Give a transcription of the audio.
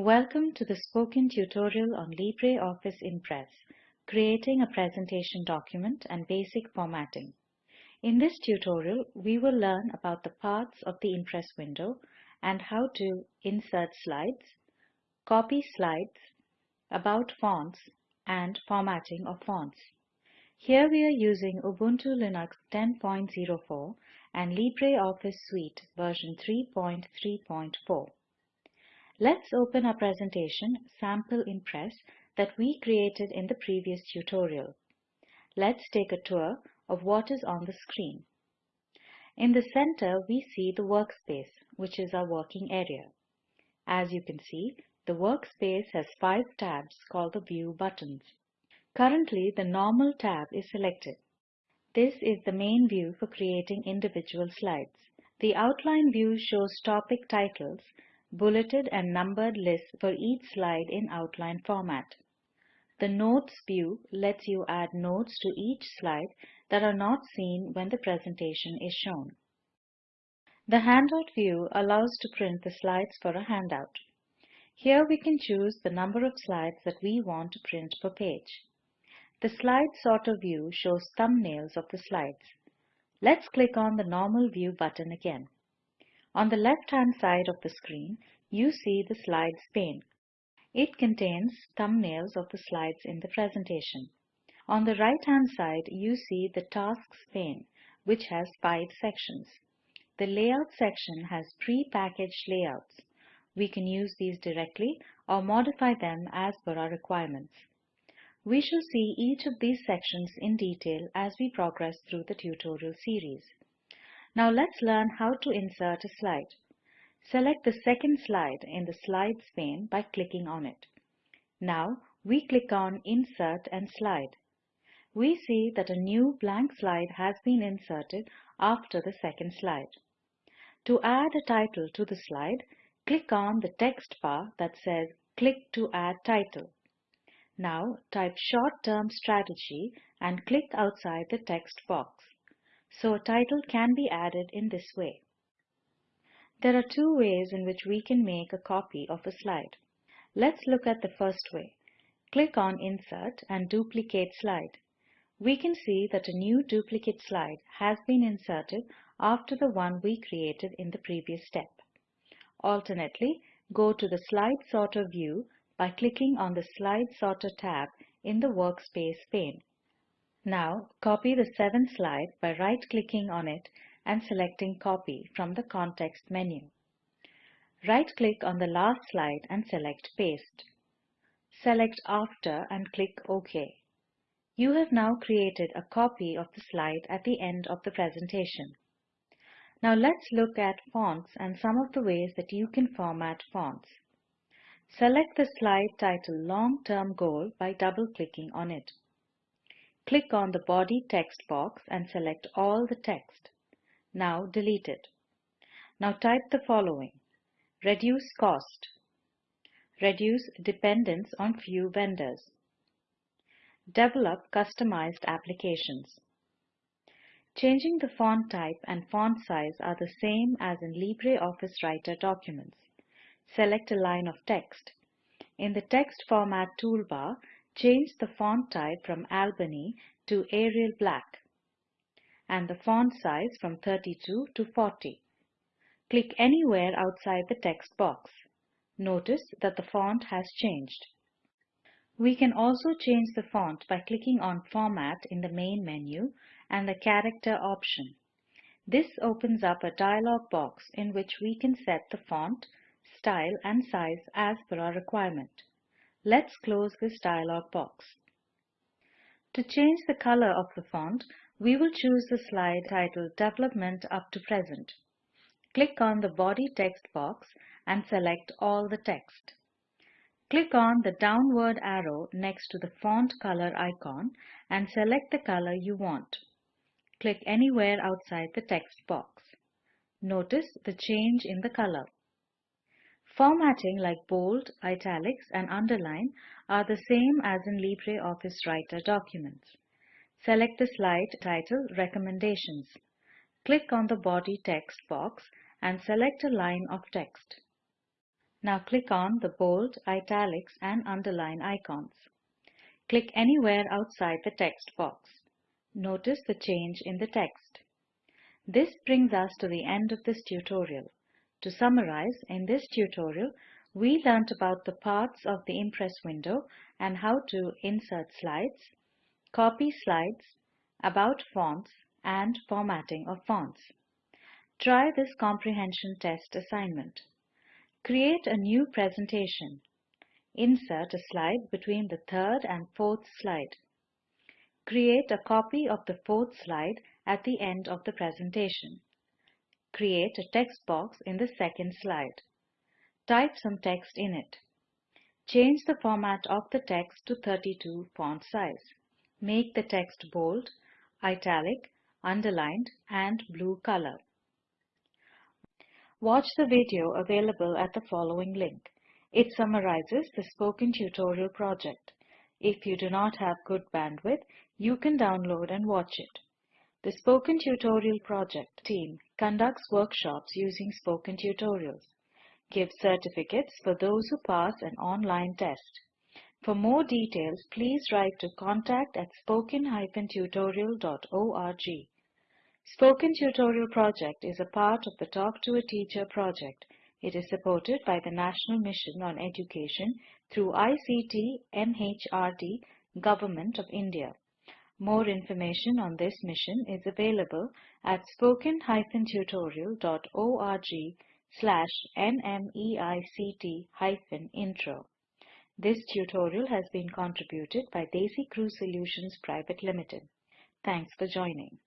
Welcome to the spoken tutorial on LibreOffice Impress, creating a presentation document and basic formatting. In this tutorial, we will learn about the parts of the Impress window and how to insert slides, copy slides, about fonts, and formatting of fonts. Here we are using Ubuntu Linux 10.04 and LibreOffice Suite version 3.3.4. Let's open our presentation Sample Impress that we created in the previous tutorial. Let's take a tour of what is on the screen. In the center, we see the workspace, which is our working area. As you can see, the workspace has five tabs called the View buttons. Currently, the Normal tab is selected. This is the main view for creating individual slides. The Outline view shows topic titles bulleted and numbered lists for each slide in outline format. The Notes view lets you add notes to each slide that are not seen when the presentation is shown. The Handout view allows to print the slides for a handout. Here we can choose the number of slides that we want to print per page. The Slide Sorter view shows thumbnails of the slides. Let's click on the Normal View button again. On the left-hand side of the screen, you see the Slides pane. It contains thumbnails of the slides in the presentation. On the right-hand side, you see the Tasks pane, which has five sections. The Layout section has pre-packaged layouts. We can use these directly or modify them as per our requirements. We shall see each of these sections in detail as we progress through the tutorial series. Now let's learn how to insert a slide. Select the second slide in the Slides pane by clicking on it. Now we click on Insert and Slide. We see that a new blank slide has been inserted after the second slide. To add a title to the slide, click on the text bar that says Click to add title. Now type Short-Term Strategy and click outside the text box so a title can be added in this way. There are two ways in which we can make a copy of a slide. Let's look at the first way. Click on Insert and Duplicate Slide. We can see that a new duplicate slide has been inserted after the one we created in the previous step. Alternately, go to the Slide Sorter view by clicking on the Slide Sorter tab in the Workspace pane. Now copy the seventh slide by right-clicking on it and selecting Copy from the context menu. Right-click on the last slide and select Paste. Select After and click OK. You have now created a copy of the slide at the end of the presentation. Now let's look at fonts and some of the ways that you can format fonts. Select the slide title Long-Term Goal by double-clicking on it. Click on the body text box and select all the text. Now delete it. Now type the following. Reduce cost. Reduce dependence on few vendors. Develop customized applications. Changing the font type and font size are the same as in LibreOffice Writer documents. Select a line of text. In the Text Format toolbar, change the font type from Albany to Arial Black and the font size from 32 to 40. Click anywhere outside the text box. Notice that the font has changed. We can also change the font by clicking on Format in the main menu and the Character option. This opens up a dialog box in which we can set the font, style and size as per our requirement. Let's close this dialog box. To change the color of the font, we will choose the slide titled Development up to Present. Click on the body text box and select all the text. Click on the downward arrow next to the font color icon and select the color you want. Click anywhere outside the text box. Notice the change in the color. Formatting like bold, italics and underline are the same as in LibreOffice Writer documents. Select the slide title Recommendations. Click on the body text box and select a line of text. Now click on the bold, italics and underline icons. Click anywhere outside the text box. Notice the change in the text. This brings us to the end of this tutorial. To summarize, in this tutorial, we learnt about the parts of the Impress window and how to insert slides, copy slides, about fonts, and formatting of fonts. Try this comprehension test assignment. Create a new presentation. Insert a slide between the third and fourth slide. Create a copy of the fourth slide at the end of the presentation. Create a text box in the second slide. Type some text in it. Change the format of the text to 32 font size. Make the text bold, italic, underlined and blue color. Watch the video available at the following link. It summarizes the Spoken Tutorial project. If you do not have good bandwidth, you can download and watch it. The Spoken Tutorial project team conducts workshops using Spoken Tutorials, gives certificates for those who pass an online test. For more details, please write to contact at spoken-tutorial.org. Spoken Tutorial project is a part of the Talk to a Teacher project. It is supported by the National Mission on Education through ICT MHRD Government of India. More information on this mission is available at spoken-tutorial.org slash nmeict-intro. This tutorial has been contributed by DesiCrew Solutions Private Limited. Thanks for joining.